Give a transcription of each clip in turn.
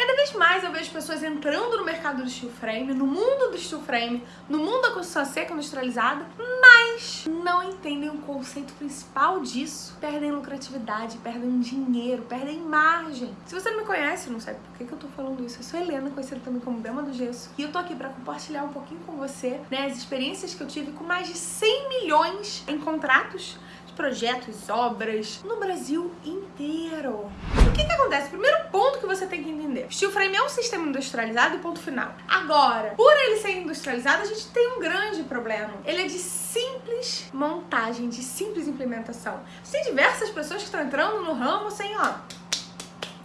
Cada vez mais eu vejo pessoas entrando no mercado do steel frame, no mundo do steel frame, no mundo da construção seca industrializada, mas não entendem o conceito principal disso. Perdem lucratividade, perdem dinheiro, perdem margem. Se você não me conhece, não sabe por que, que eu tô falando isso, eu sou Helena, conhecida também como Dama do Gesso, e eu tô aqui pra compartilhar um pouquinho com você né, as experiências que eu tive com mais de 100 milhões em contratos projetos, obras no Brasil inteiro. O que que acontece? Primeiro ponto que você tem que entender. Steel frame é um sistema industrializado e ponto final. Agora, por ele ser industrializado, a gente tem um grande problema. Ele é de simples montagem, de simples implementação. Tem diversas pessoas que estão entrando no ramo sem, ó,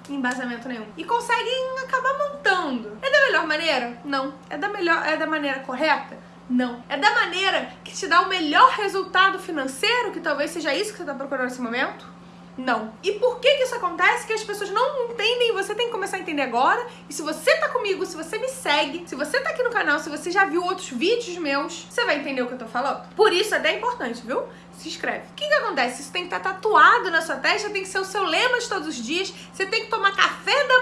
embasamento nenhum. E conseguem acabar montando. É da melhor maneira? Não. É da melhor, é da maneira correta? Não. É da maneira que te dá o melhor resultado financeiro, que talvez seja isso que você está procurando nesse momento? Não. E por que que isso acontece? Que as pessoas não entendem, você tem que começar a entender agora. E se você tá comigo, se você me segue, se você tá aqui no canal, se você já viu outros vídeos meus, você vai entender o que eu tô falando. Por isso é bem importante, viu? Se inscreve. O que que acontece? Isso tem que estar tá tatuado na sua testa, tem que ser o seu lema de todos os dias. Você tem que tomar café da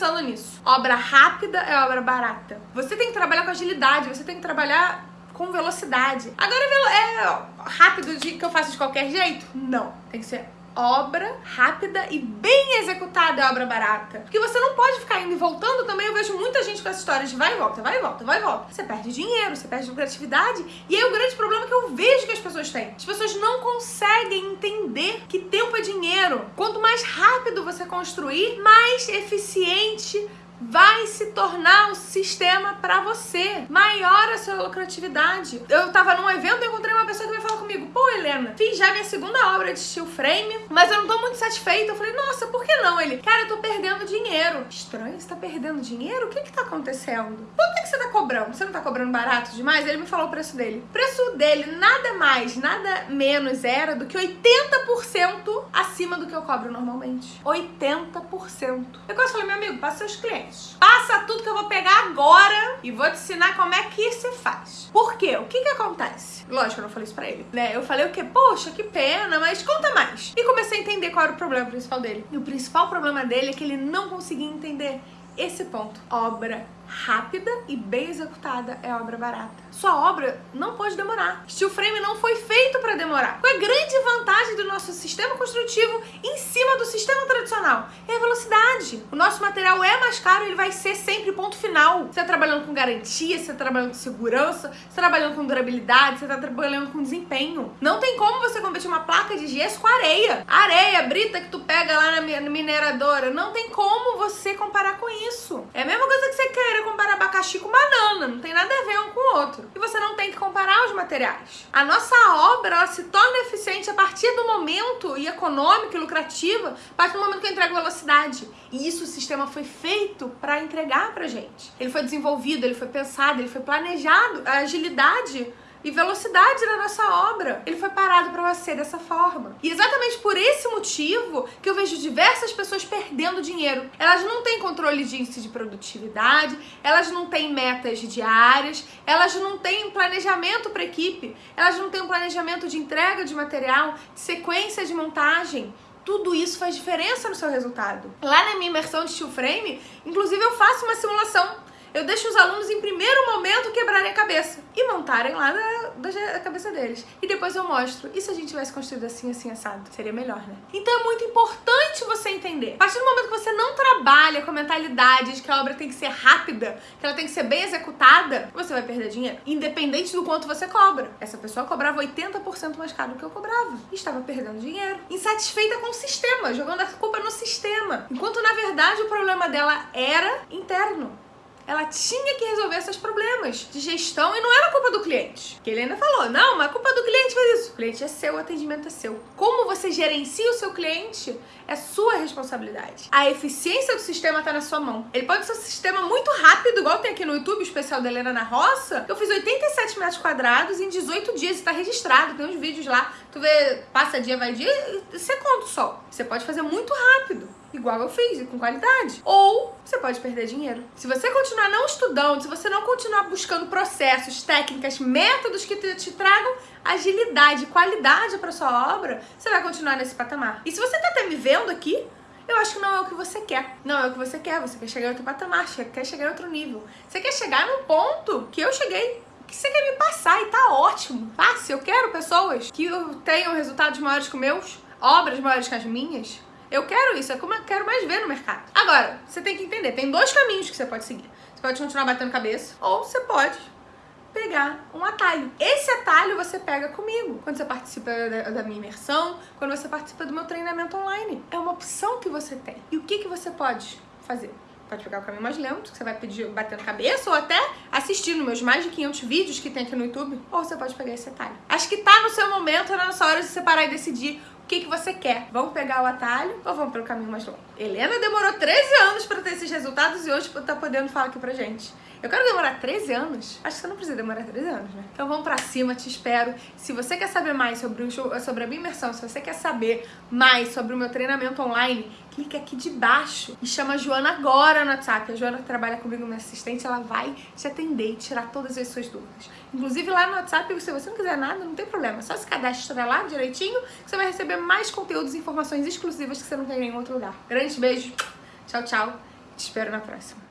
pensando nisso. Obra rápida é obra barata. Você tem que trabalhar com agilidade, você tem que trabalhar com velocidade. Agora é rápido de que eu faço de qualquer jeito? Não. Tem que ser obra rápida e bem executada é obra barata. Porque você não pode ficar indo e voltando também. Eu vejo muita gente com essa história de vai e volta, vai e volta, vai e volta. Você perde dinheiro, você perde lucratividade. E aí o grande problema que eu vejo que as pessoas têm. As pessoas não conseguem entender que tempo é dinheiro. Quanto mais rápido você construir, mais eficiente vai se tornar o sistema para você. Maior a sua lucratividade. Eu tava num evento e encontrei uma pessoa que veio falar comigo, pô, Helena, fiz já minha segunda obra de steel frame, mas eu não tô muito satisfeita. Eu falei, nossa, por que não? Ele, cara, eu tô perdendo dinheiro. Estranho, você tá perdendo dinheiro? O que que tá acontecendo? Quanto é que você tá cobrando? Você não tá cobrando barato demais? Ele me falou o preço dele. O preço dele nada mais, nada menos era do que 80% acima do que eu cobro normalmente. 80%. Eu quase falei, meu amigo, passa seus clientes. Passa tudo que eu vou pegar agora e vou te ensinar como é que se faz. Por quê? O que que acontece? Lógico, eu não falei isso pra ele, né? Eu falei o quê? Poxa, que pena, mas conta mais. E comecei a entender qual era o problema principal dele. E o principal problema dele é que ele não conseguia entender esse ponto. Obra rápida e bem executada é obra barata. Sua obra não pode demorar. Steel frame não foi feito para demorar. Qual é a grande vantagem do nosso sistema construtivo em cima do sistema tradicional? É a velocidade. O nosso material é mais caro, ele vai ser sempre ponto final. Você está trabalhando com garantia, você está trabalhando com segurança, você está trabalhando com durabilidade, você está trabalhando com desempenho. Não tem como você competir uma placa de gesso com areia. Areia, brita que tu pega lá na mineradora. Não tem como você comparar com isso. É a mesma coisa que você comparar abacaxi com banana, não tem nada a ver um com o outro. E você não tem que comparar os materiais. A nossa obra, ela se torna eficiente a partir do momento, e econômica e lucrativa, a partir do momento que eu entrego velocidade. E isso o sistema foi feito para entregar pra gente. Ele foi desenvolvido, ele foi pensado, ele foi planejado. A agilidade e velocidade na nossa obra. Ele foi parado para você dessa forma. E exatamente por esse motivo que eu vejo diversas pessoas perdendo dinheiro. Elas não têm controle de índice de produtividade, elas não têm metas diárias, elas não têm planejamento para equipe, elas não têm um planejamento de entrega de material, de sequência de montagem tudo isso faz diferença no seu resultado. Lá na minha imersão de steel frame, inclusive eu faço uma simulação eu deixo os alunos em primeiro momento quebrarem a cabeça e montarem lá da, cabeça deles. E depois eu mostro. E se a gente tivesse construído assim, assim, assado? Seria melhor, né? Então é muito importante você entender. A partir do momento que você não trabalha com a mentalidade de que a obra tem que ser rápida, que ela tem que ser bem executada, você vai perder dinheiro. Independente do quanto você cobra. Essa pessoa cobrava 80% mais caro do que eu cobrava. E estava perdendo dinheiro. Insatisfeita com o sistema, jogando a culpa no sistema. Enquanto na verdade o problema dela era interno ela tinha que resolver esses problemas de gestão e não era culpa do cliente. Que ele ainda falou, não, mas a culpa do cliente fez isso. O cliente é seu, o atendimento é seu. Como você gerencia o seu cliente é sua responsabilidade. A eficiência do sistema está na sua mão. Ele pode ser um sistema muito rápido, igual tem aqui no YouTube, o especial da Helena na Roça. Eu fiz 87 metros quadrados em 18 dias, está registrado, tem uns vídeos lá. Tu vê, passa dia, vai dia, você conta o sol. Você pode fazer muito rápido igual eu fiz, e com qualidade. Ou você pode perder dinheiro. Se você continuar não estudando, se você não continuar buscando processos, técnicas, métodos que te, te tragam agilidade, qualidade para sua obra, você vai continuar nesse patamar. E se você tá até me vendo aqui, eu acho que não é o que você quer. Não é o que você quer, você quer chegar em outro patamar, quer chegar em outro nível. Você quer chegar num ponto que eu cheguei que você quer me passar e tá ótimo. Fácil, eu quero pessoas que tenham resultados maiores que meus, obras maiores que as minhas. Eu quero isso, é como eu quero mais ver no mercado. Agora, você tem que entender, tem dois caminhos que você pode seguir. Você pode continuar batendo cabeça, ou você pode pegar um atalho. Esse atalho você pega comigo quando você participa da, minha imersão, quando você participa do meu treinamento online. É uma opção que você tem. E o que, que você pode fazer? Pode pegar o caminho mais lento, que você vai pedir batendo cabeça, ou até assistir nos meus mais de 500 vídeos que tem aqui no YouTube, ou você pode pegar esse atalho. Acho que tá no seu momento, na nossa hora de separar e decidir que, que você quer. Vamos pegar o atalho ou vamos pelo caminho mais longo? Helena demorou 13 anos para ter esses resultados e hoje tá podendo falar aqui pra gente. Eu quero demorar 13 anos? Acho que você não precisa demorar 13 anos, né? Então vamos pra cima, te espero. Se você quer saber mais sobre, o show, sobre a minha imersão, se você quer saber mais sobre o meu treinamento online, clica aqui de baixo e chama a Joana agora no WhatsApp. A Joana trabalha comigo, minha assistente, ela vai te atender e tirar todas as suas dúvidas. Inclusive lá no WhatsApp, se você não quiser nada, não tem problema. Só se cadastra lá direitinho que você vai receber mais conteúdos e informações exclusivas que você não tem em nenhum outro lugar. Grande beijo, tchau, tchau. Te espero na próxima.